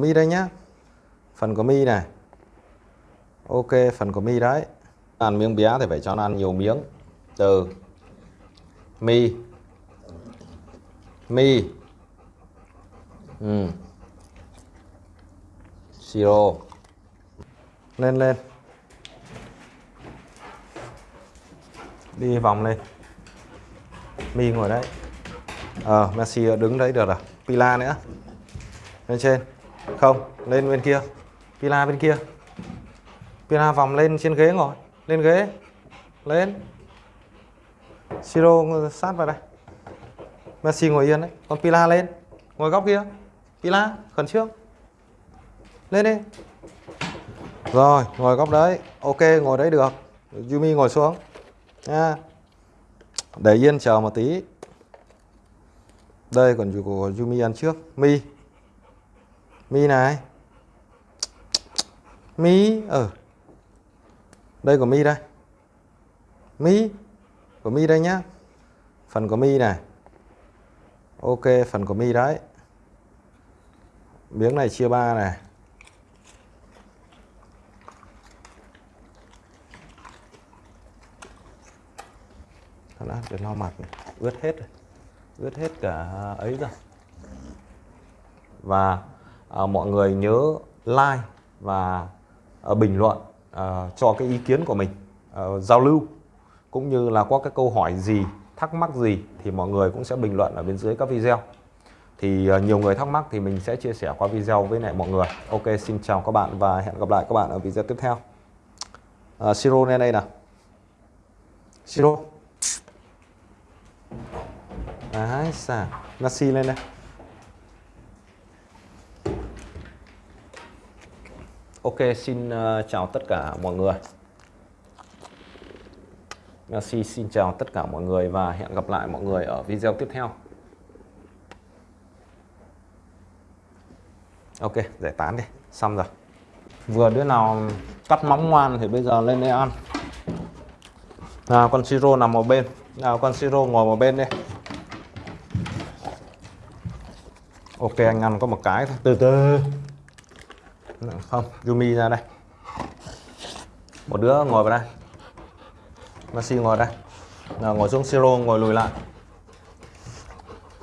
mi đây nhá. Phần của mi này. Ok, phần của mi đấy. Ăn miếng bé thì phải cho nó ăn nhiều miếng. Từ mi. Mi. Ừ. siro. Lên lên. Đi vòng lên. Mi ngồi đấy. Ờ Messi đứng đấy được rồi Pila nữa. Lên trên không, lên bên kia. Pila bên kia. Pila vòng lên trên ghế ngồi. Lên ghế. Lên. Siro sát vào đây. Messi ngồi yên đấy. Còn Pila lên. Ngồi góc kia. Pila, khẩn trương. Lên đi. Rồi, ngồi góc đấy. Ok, ngồi đấy được. Yumi ngồi xuống. Nha. Để yên chờ một tí. Đây còn của Yumi ăn trước. Mi. Mi này. Mi ở ừ. đây của Mi đây. Mi của Mi đây nhá. Phần của Mi này. Ok phần của Mi đấy. Miếng này chia ba này. Đã, để lau mặt này. ướt hết rồi. Ướt hết cả ấy rồi. Và à, mọi người nhớ like và à, bình luận à, cho cái ý kiến của mình à, giao lưu. Cũng như là có cái câu hỏi gì thắc mắc gì thì mọi người cũng sẽ bình luận ở bên dưới các video. Thì à, nhiều người thắc mắc thì mình sẽ chia sẻ qua video với lại mọi người. Ok xin chào các bạn và hẹn gặp lại các bạn ở video tiếp theo. À, siro lên đây nào. Siro. Đấy, xả Nasi lên đây. Ok, xin uh, chào tất cả mọi người. Ờ, Merci, xin chào tất cả mọi người và hẹn gặp lại mọi người ở video tiếp theo. Ok, giải tán đi, xong rồi. Vừa đứa nào cắt móng ngoan thì bây giờ lên đây ăn. Nào, con Siro nằm một bên. Nào, con Siro ngồi một bên đi. Ok anh ăn có một cái thôi. Từ từ không, Yumi ra đây. Một đứa ngồi vào đây. Maxi ngồi đây. Nào, ngồi xuống Siro, ngồi lùi lại.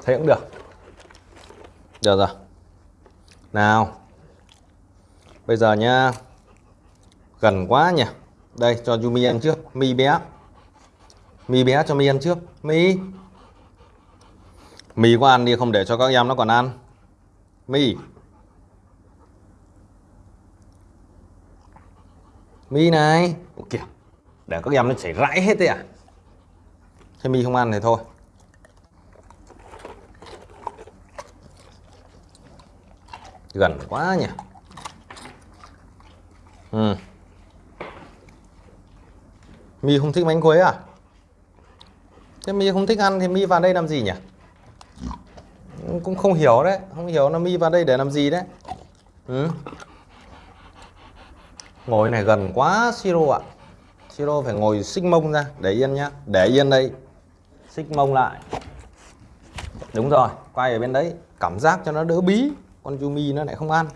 Thế cũng được. Được rồi. Nào. Bây giờ nhá. Gần quá nhỉ. Đây, cho Yumi ăn trước. Mi bé. Mi bé cho mi ăn trước. Mi. Mì có ăn đi không? Để cho các em nó còn ăn. Mi. Mi này. Ủa kìa, để các em nó chảy rãi hết đấy à? Thế mi không ăn thì thôi. Gần quá nhỉ. Ừ. mi không thích bánh quế à? Thế mi không thích ăn thì mi vào đây làm gì nhỉ? Cũng không hiểu đấy, không hiểu nó mi vào đây để làm gì đấy. Ừ ngồi này gần quá siro ạ. Siro phải ngồi xích mông ra. Để yên nhá. Để yên đây. Xích mông lại. Đúng rồi quay ở bên đấy. Cảm giác cho nó đỡ bí. Con Yumi nó lại không ăn.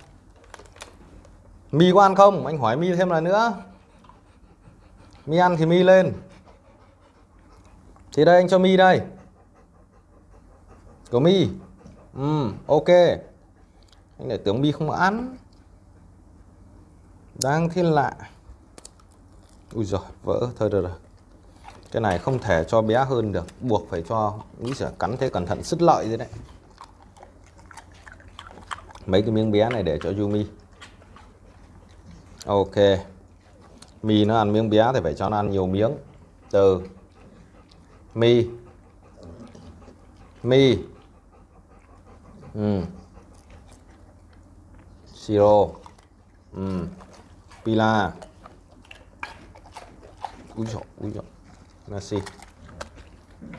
Mi có ăn không? Anh hỏi mi thêm lần nữa. Mi ăn thì mi lên. Thì đây anh cho mi đây. Của mi. Ừ, ok. Anh lại tưởng mi không ăn đang thiên lạ. Ui giời, vỡ thôi được rồi. Cái này không thể cho bé hơn được. Buộc phải cho, nghĩ sẽ cắn thế cẩn thận, sứt lợi thế đấy. Mấy cái miếng bé này để cho Yumi. Ok. Mì nó ăn miếng bé thì phải cho nó ăn nhiều miếng. Từ. Mì mì ừ. siro. Ừ pila. Úi dồi úi dồi Messi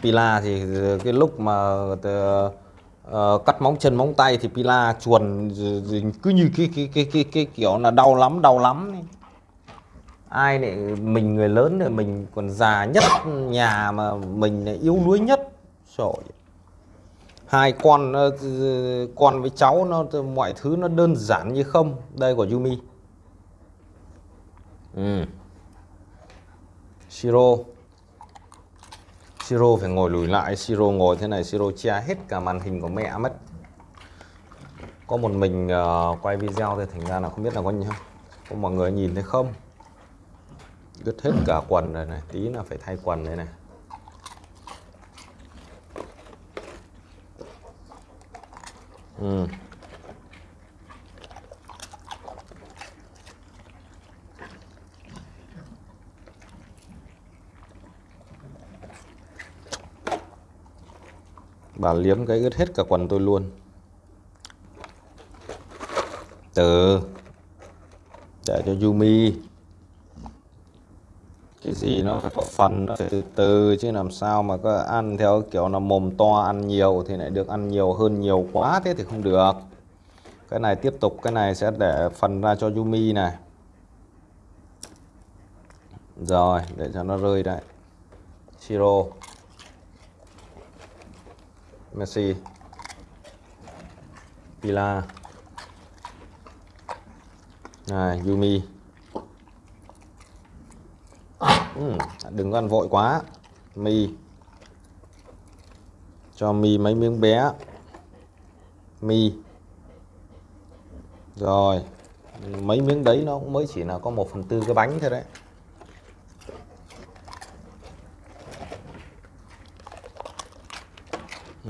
Pila thì cái lúc mà uh, cắt móng chân móng tay thì Pila chuồn cứ như cái cái cái cái, cái kiểu là đau lắm đau lắm ai lại mình người lớn rồi mình còn già nhất nhà mà mình lại yếu đuối nhất. Rồi hai con ờ, con với cháu nó mọi thứ nó đơn giản như không. Đây của Yumi ừ. Siro. Siro phải ngồi lùi lại. Siro ngồi thế này Siro che hết cả màn hình của mẹ mất. Có một mình uh, quay video thì thành ra là không biết là có nhau không? Có mọi người nhìn thấy không? Đứt hết cả quần rồi này tí là phải thay quần đây này. Ừ. bà liếm cái ướt hết cả quần tôi luôn. Từ, để cho Yumi. Cái gì nó phải có phần, nó phải từ từ chứ làm sao mà có ăn theo kiểu là mồm to ăn nhiều thì lại được ăn nhiều hơn nhiều quá, thế thì không được. Cái này tiếp tục, cái này sẽ để phần ra cho Yumi này. Rồi, để cho nó rơi đấy. Shiro. Messi Pila này Yumi. Ừ, đừng ăn vội quá. Mi. Cho mi mấy miếng bé. Mi. Rồi mấy miếng đấy nó cũng mới chỉ là có một phần tư cái bánh thôi đấy.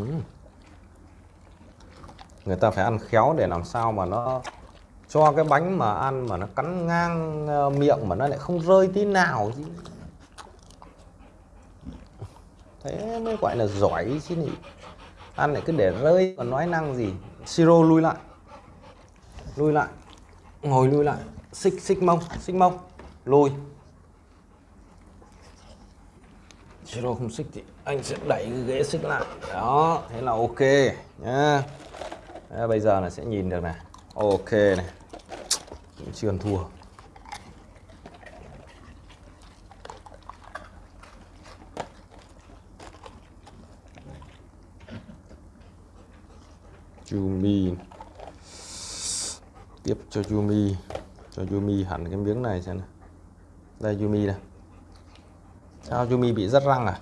Ừ. người ta phải ăn khéo để làm sao mà nó cho cái bánh mà ăn mà nó cắn ngang ờ, miệng mà nó lại không rơi tí nào chứ. Thế mới gọi là giỏi chứ nhỉ. Ăn lại cứ để rơi, còn nói năng gì. Siro lui lại. Lui lại. Ngồi lui lại. Xích xích mông xích mông. Lùi siro không xích thì anh sẽ đẩy cái ghế xích lại. Đó, thế là ok, nhá. Bây giờ là sẽ nhìn được này. Ok này. Chưa ăn thua. Yumi. Tiếp cho Yumi. Cho Yumi hẳn cái miếng này xem nào. Đây, Yumi này sao Yumi bị rất răng à?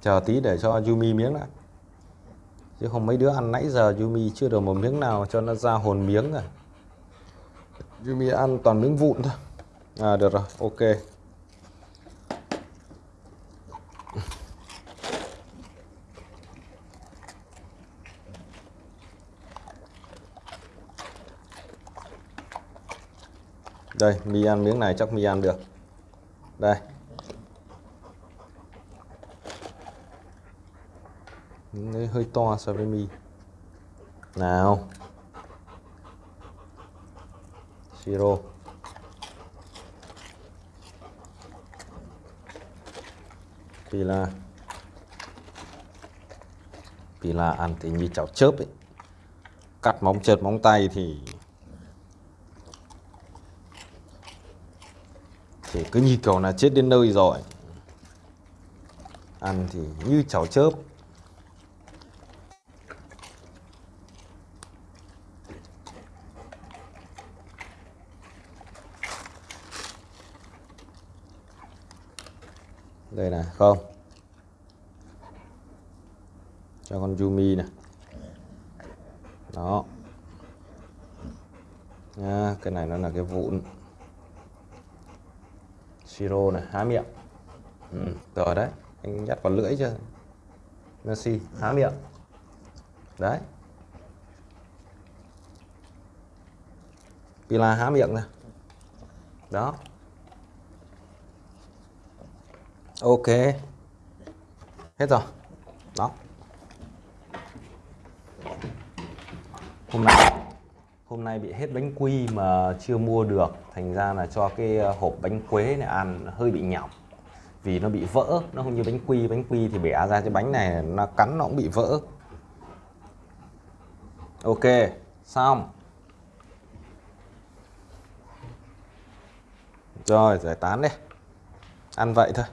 Chờ tí để cho Yumi miếng đã. Chứ không mấy đứa ăn nãy giờ Yumi chưa được một miếng nào cho nó ra hồn miếng à. rồi Yumi ăn toàn miếng vụn thôi. À được rồi, ok. Đây, mi ăn miếng này chắc mi ăn được đây. Miếng hơi to so với mi. Nào. Siro. Pila. Pila ăn thì như chảo chớp ấy. Cắt móng trượt móng tay thì thì cứ như kiểu là chết đến nơi rồi. Ăn thì như chảo chớp. Đây này, không. Cho con Yumi này. Đó. Nha cái này nó là cái vụn siro này há miệng. Ừ, rồi đấy anh dắt vào lưỡi chưa? Messi há miệng. Đấy. Pila há miệng này đó. Ok. Hết rồi. Đó. Hôm nay hôm nay bị hết bánh quy mà chưa mua được. Thành ra là cho cái ờ, hộp bánh quế này ăn, hơi bị nhỏng vì nó bị vỡ, nó không như bánh quy. Bánh quy thì bẻ ra cái bánh này, nó cắn nó cũng bị vỡ. Ok, xong. Rồi, giải tán đi. Ăn vậy thôi.